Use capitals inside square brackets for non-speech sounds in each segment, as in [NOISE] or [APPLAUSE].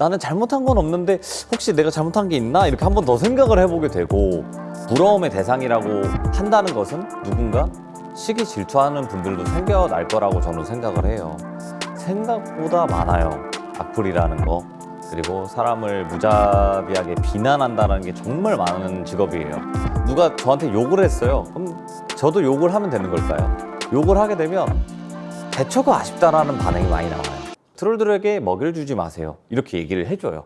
나는 잘못한 건 없는데 혹시 내가 잘못한 게 있나 이렇게 한 번 더 생각을 해보게 되고 부러움의 대상이라고 한다는 것은 누군가 시기 질투하는 분들도 생겨날 거라고 저는 생각을 해요. 생각보다 많아요. 악플이라는 거. 그리고 사람을 무자비하게 비난한다는 게 정말 많은 직업이에요. 누가 저한테 욕을 했어요. 그럼 저도 욕을 하면 되는 걸까요? 욕을 하게 되면 대처가 아쉽다라는 반응이 많이 나와요. 트롤들에게 먹이를 주지 마세요. 이렇게 얘기를 해줘요.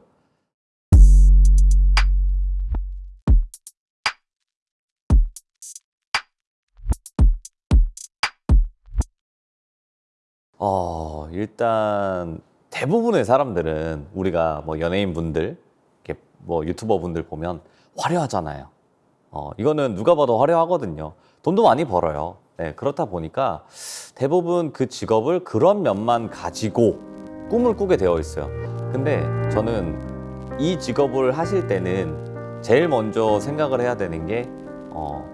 어, 일단 대부분의 사람들은 우리가 뭐 연예인분들, 뭐 유튜버분들 보면 화려하잖아요. 어, 이거는 누가 봐도 화려하거든요. 돈도 많이 벌어요. 네, 그렇다 보니까 대부분 그 직업을 그런 면만 가지고 꿈을 꾸게 되어 있어요. 근데 저는 이 직업을 하실 때는 제일 먼저 생각을 해야 되는 게 어,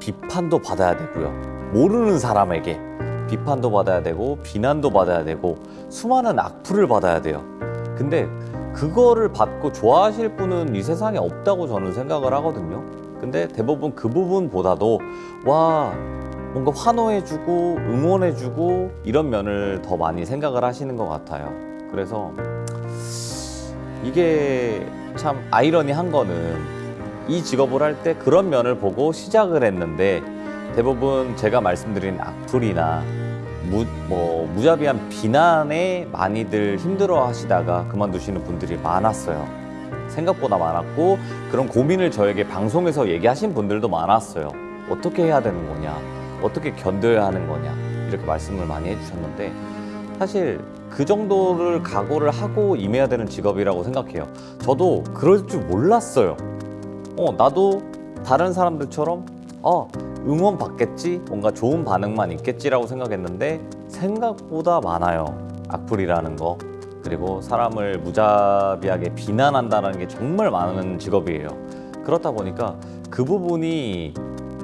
비판도 받아야 되고요. 모르는 사람에게 비판도 받아야 되고 비난도 받아야 되고 수많은 악플을 받아야 돼요. 근데 그거를 받고 좋아하실 분은 이 세상에 없다고 저는 생각을 하거든요. 근데 대부분 그 부분보다도 와 뭔가 환호해주고 응원해주고 이런 면을 더 많이 생각을 하시는 것 같아요. 그래서 이게 참 아이러니한 거는 이 직업을 할 때 그런 면을 보고 시작을 했는데 대부분 제가 말씀드린 악플이나 무, 뭐, 무자비한 비난에 많이들 힘들어 하시다가 그만두시는 분들이 많았어요. 생각보다 많았고 그런 고민을 저에게 방송에서 얘기하신 분들도 많았어요. 어떻게 해야 되는 거냐? 어떻게 견뎌야 하는 거냐? 이렇게 말씀을 많이 해주셨는데 사실 그 정도를 각오를 하고 임해야 되는 직업이라고 생각해요. 저도 그럴 줄 몰랐어요. 어, 나도 다른 사람들처럼 어, 응원 받겠지? 뭔가 좋은 반응만 있겠지라고 생각했는데 생각보다 많아요. 악플이라는 거. 그리고 사람을 무자비하게 비난한다는 게 정말 많은 직업이에요. 그렇다 보니까 그 부분이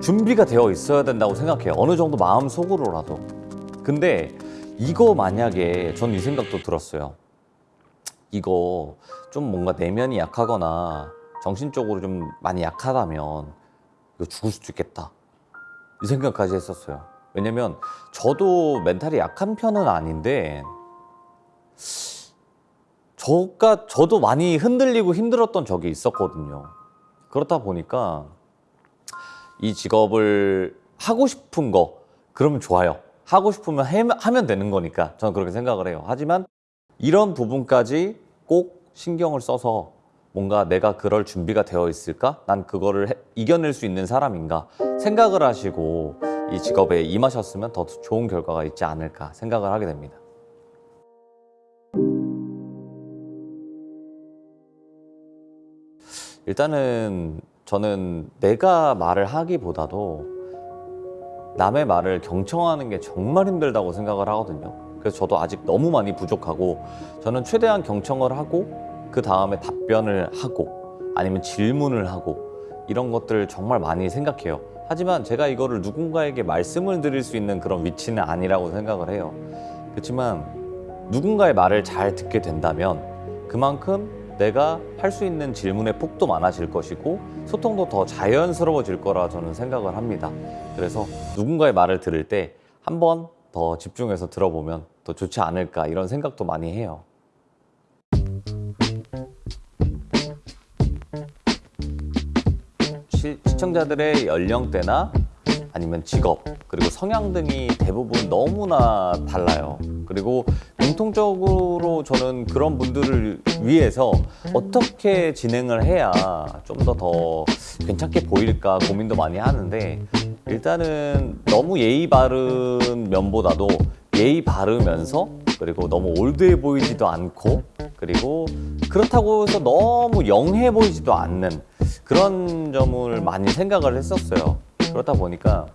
준비가 되어 있어야 된다고 생각해요. 어느 정도 마음 속으로라도. 근데 이거 만약에 전 이 생각도 들었어요. 이거 좀 뭔가 내면이 약하거나 정신적으로 좀 많이 약하다면 이거 죽을 수도 있겠다. 이 생각까지 했었어요. 왜냐면 저도 멘탈이 약한 편은 아닌데 저가 저도 많이 흔들리고 힘들었던 적이 있었거든요. 그렇다 보니까 이 직업을 하고 싶은 거 그러면 좋아요. 하고 싶으면 해- 하면 되는 거니까 저는 그렇게 생각을 해요. 하지만 이런 부분까지 꼭 신경을 써서 뭔가 내가 그럴 준비가 되어 있을까? 난 그거를 해- 이겨낼 수 있는 사람인가? 생각을 하시고 이 직업에 임하셨으면 더 좋은 결과가 있지 않을까 생각을 하게 됩니다. 일단은 저는 내가 말을 하기보다도 남의 말을 경청하는 게 정말 힘들다고 생각을 하거든요. 그래서 저도 아직 너무 많이 부족하고 저는 최대한 경청을 하고 그 다음에 답변을 하고 아니면 질문을 하고 이런 것들을 정말 많이 생각해요. 하지만 제가 이거를 누군가에게 말씀을 드릴 수 있는 그런 위치는 아니라고 생각을 해요. 그렇지만 누군가의 말을 잘 듣게 된다면 그만큼 내가 할 수 있는 질문의 폭도 많아질 것이고 소통도 더 자연스러워질 거라 저는 생각을 합니다. 그래서 누군가의 말을 들을 때 한 번 더 집중해서 들어보면 더 좋지 않을까 이런 생각도 많이 해요. 시, 시청자들의 연령대나 아니면 직업 그리고 성향 등이 대부분 너무나 달라요. 그리고 공통적으로 저는 그런 분들을 위해서 어떻게 진행을 해야 좀 더 더 괜찮게 보일까 고민도 많이 하는데 일단은 너무 예의 바른 면보다도 예의 바르면서 그리고 너무 올드해 보이지도 않고 그리고 그렇다고 해서 너무 영해 보이지도 않는 그런 점을 많이 생각을 했었어요. 그렇다 보니까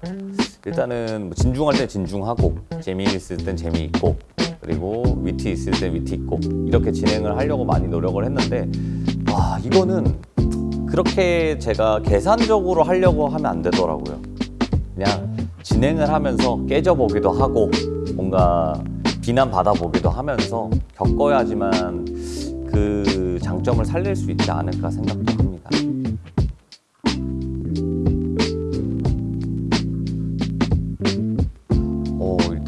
일단은 뭐 진중할 때 진중하고 재미있을 땐 재미있고 그리고 위트 있을 땐 위트 있고 이렇게 진행을 하려고 많이 노력을 했는데 와 이거는 그렇게 제가 계산적으로 하려고 하면 안 되더라고요. 그냥 진행을 하면서 깨져보기도 하고 뭔가 비난 받아보기도 하면서 겪어야지만 그 장점을 살릴 수 있지 않을까 생각도 합니다.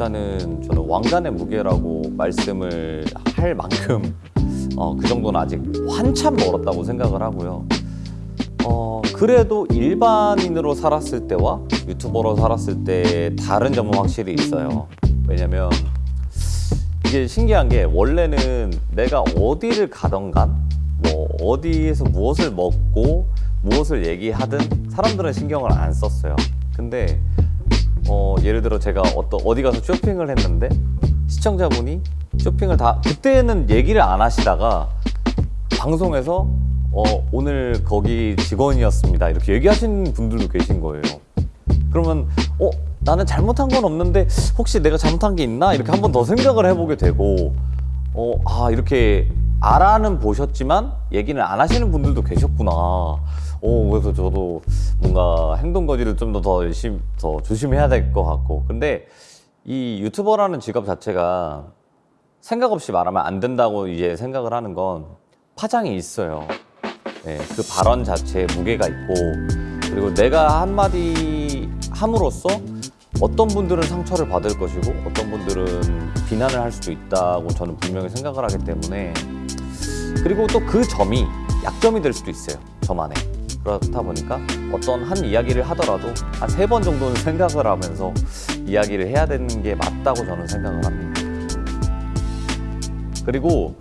일단은 저는 왕관의 무게라고 말씀을 할 만큼 [LAUGHS] 어, 그 정도는 아직 한참 멀었다고 생각을 하고요. 어, 그래도 일반인으로 살았을 때와 유튜버로 살았을 때 다른 점은 확실히 있어요. 왜냐면 이게 신기한 게 원래는 내가 어디를 가던 간, 뭐 어디에서 무엇을 먹고 무엇을 얘기하든 사람들은 신경을 안 썼어요. 근데 어, 예를 들어 제가 어떤 어디 가서 쇼핑을 했는데 시청자분이 쇼핑을 다 그때는 얘기를 안 하시다가 방송에서 어, 오늘 거기 직원이었습니다 이렇게 얘기하시는 분들도 계신 거예요. 그러면 어 나는 잘못한 건 없는데 혹시 내가 잘못한 게 있나 이렇게 한 번 더 생각을 해보게 되고 어 아 이렇게 알아는 보셨지만 얘기는 안 하시는 분들도 계셨구나. 어 그래서 저도 뭔가 행동 거지를 좀 더더 열심히 더 조심해야 될 것 같고. 근데 이 유튜버라는 직업 자체가 생각 없이 말하면 안 된다고 이제 생각을 하는 건 파장이 있어요. 네, 그 발언 자체에 무게가 있고. 그리고 내가 한마디 함으로써 어떤 분들은 상처를 받을 것이고 어떤 분들은 비난을 할 수도 있다고 저는 분명히 생각을 하기 때문에. 그리고 또 그 점이 약점이 될 수도 있어요 저만의 그렇다 보니까 어떤 한 이야기를 하더라도 한 세 번 정도는 생각을 하면서 이야기를 해야 되는 게 맞다고 저는 생각을 합니다 그리고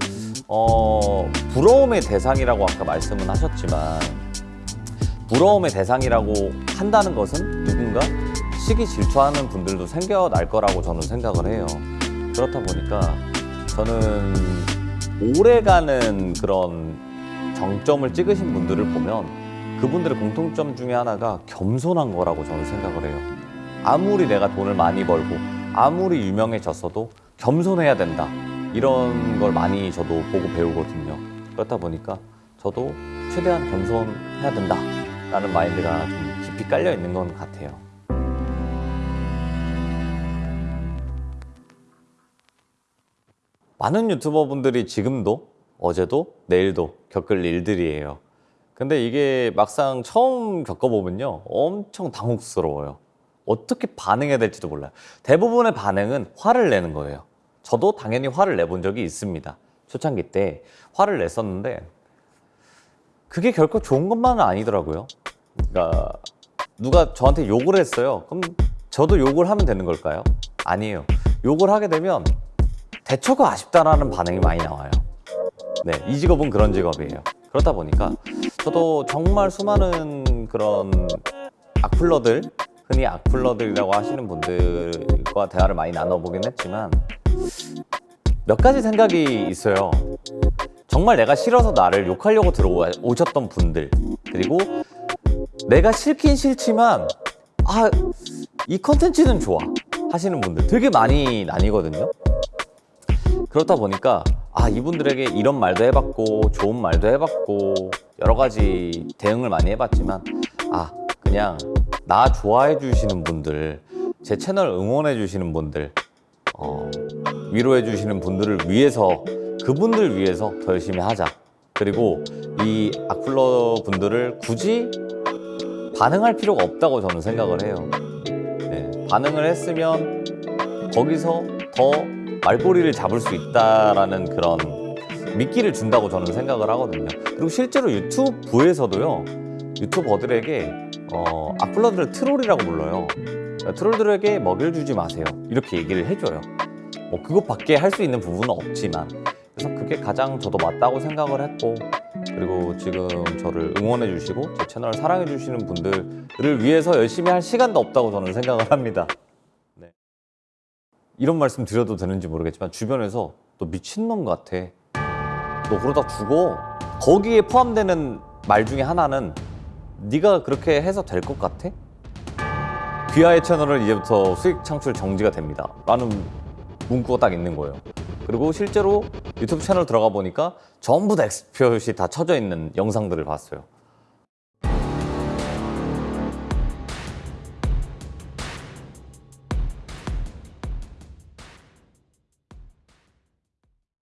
어, 부러움의 대상이라고 아까 말씀은 하셨지만 부러움의 대상이라고 한다는 것은 누군가 시기 질투하는 분들도 생겨날 거라고 저는 생각을 해요. 그렇다 보니까 저는 오래가는 그런 정점을 찍으신 분들을 보면 그분들의 공통점 중에 하나가 겸손한 거라고 저는 생각을 해요. 아무리 내가 돈을 많이 벌고 아무리 유명해졌어도 겸손해야 된다. 이런 걸 많이 저도 보고 배우거든요. 그렇다 보니까 저도 최대한 겸손해야 된다. 라는 마인드가 좀 깊이 깔려 있는 건 같아요. 많은 유튜버 분들이 지금도 어제도 내일도 겪을 일들이에요. 근데 이게 막상 처음 겪어보면요. 엄청 당혹스러워요. 어떻게 반응해야 될지도 몰라요. 대부분의 반응은 화를 내는 거예요. 저도 당연히 화를 내본 적이 있습니다. 초창기 때 화를 냈었는데 그게 결코 좋은 것만은 아니더라고요. 그러니까 누가 저한테 욕을 했어요. 그럼 저도 욕을 하면 되는 걸까요? 아니에요. 욕을 하게 되면 대처가 아쉽다라는 반응이 많이 나와요. 네, 이 직업은 그런 직업이에요. 그렇다 보니까 저도 정말 수많은 그런 악플러들, 흔히 악플러들이라고 하시는 분들과 대화를 많이 나눠보긴 했지만 몇 가지 생각이 있어요. 정말 내가 싫어서 나를 욕하려고 들어오셨던 분들, 그리고 내가 싫긴 싫지만, 아, 이 컨텐츠는 좋아. 하시는 분들 되게 많이 나뉘거든요. 그렇다 보니까, 아, 이분들에게 이런 말도 해봤고, 좋은 말도 해봤고, 여러 가지 대응을 많이 해봤지만, 아, 그냥 나 좋아해 주시는 분들, 제 채널 응원해 주시는 분들, 어, 위로해 주시는 분들을 위해서 그분들 위해서 더 열심히 하자. 그리고 이 악플러 분들을 굳이 반응할 필요가 없다고 저는 생각을 해요. 네, 반응을 했으면 거기서 더 말꼬리를 잡을 수 있다라는 그런 미끼를 준다고 저는 생각을 하거든요. 그리고 실제로 유튜브에서도요, 유튜버들에게 어, 악플러들을 트롤이라고 불러요. 트롤들에게 먹이를 주지 마세요. 이렇게 얘기를 해줘요. 뭐 그것밖에 할 수 있는 부분은 없지만 그래서 그게 가장 저도 맞다고 생각을 했고 그리고 지금 저를 응원해 주시고 제 채널을 사랑해 주시는 분들을 위해서 열심히 할 시간도 없다고 저는 생각을 합니다. 네. 이런 말씀 드려도 되는지 모르겠지만 주변에서 너 미친놈 같아. 너 그러다 죽어. 거기에 포함되는 말 중에 하나는 네가 그렇게 해서 될 것 같아? 귀하의 채널은 이제부터 수익 창출 정지가 됩니다. 라는 문구가 딱 있는 거예요. 그리고 실제로 유튜브 채널 들어가 보니까 전부 다 엑스표시 다 쳐져 있는 영상들을 봤어요.